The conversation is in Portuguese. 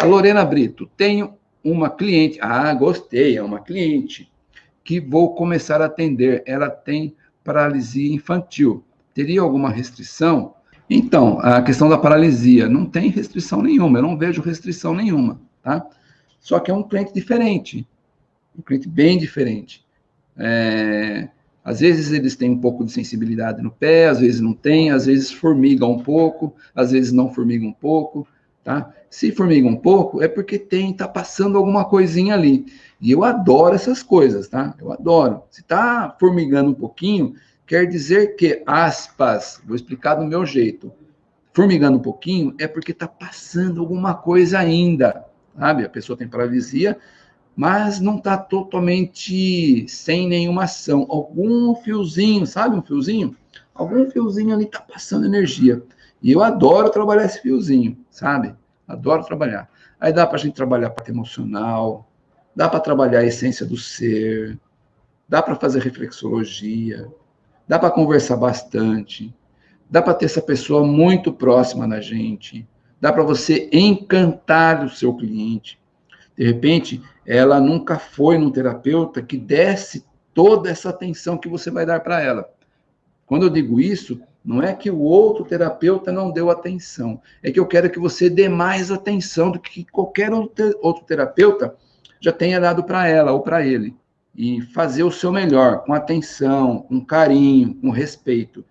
A Lorena Brito, tenho uma cliente. Ah, gostei, é uma cliente que vou começar a atender. Ela tem paralisia infantil. Teria alguma restrição? Então, a questão da paralisia, não tem restrição nenhuma, eu não vejo restrição nenhuma, tá? Só que é um cliente diferente, um cliente bem diferente. É, às vezes eles têm um pouco de sensibilidade no pé, às vezes não tem, às vezes formiga um pouco, às vezes não formiga um pouco, tá? Se formiga um pouco, é porque tem, tá passando alguma coisinha ali. E eu adoro essas coisas, tá? Eu adoro. Se tá formigando um pouquinho, quer dizer que, aspas, vou explicar do meu jeito, formigando um pouquinho é porque tá passando alguma coisa ainda, sabe? A pessoa tem paralisia, mas não está totalmente sem nenhuma ação. Algum fiozinho, sabe um fiozinho? Algum fiozinho ali está passando energia. E eu adoro trabalhar esse fiozinho, sabe? Adoro trabalhar. Aí dá para a gente trabalhar parte emocional, dá para trabalhar a essência do ser, dá para fazer reflexologia, dá para conversar bastante, dá para ter essa pessoa muito próxima da gente, dá para você encantar o seu cliente. De repente, ela nunca foi num terapeuta que desse toda essa atenção que você vai dar para ela. Quando eu digo isso, não é que o outro terapeuta não deu atenção, é que eu quero que você dê mais atenção do que qualquer outro terapeuta já tenha dado para ela ou para ele. E fazer o seu melhor, com atenção, com carinho, com respeito.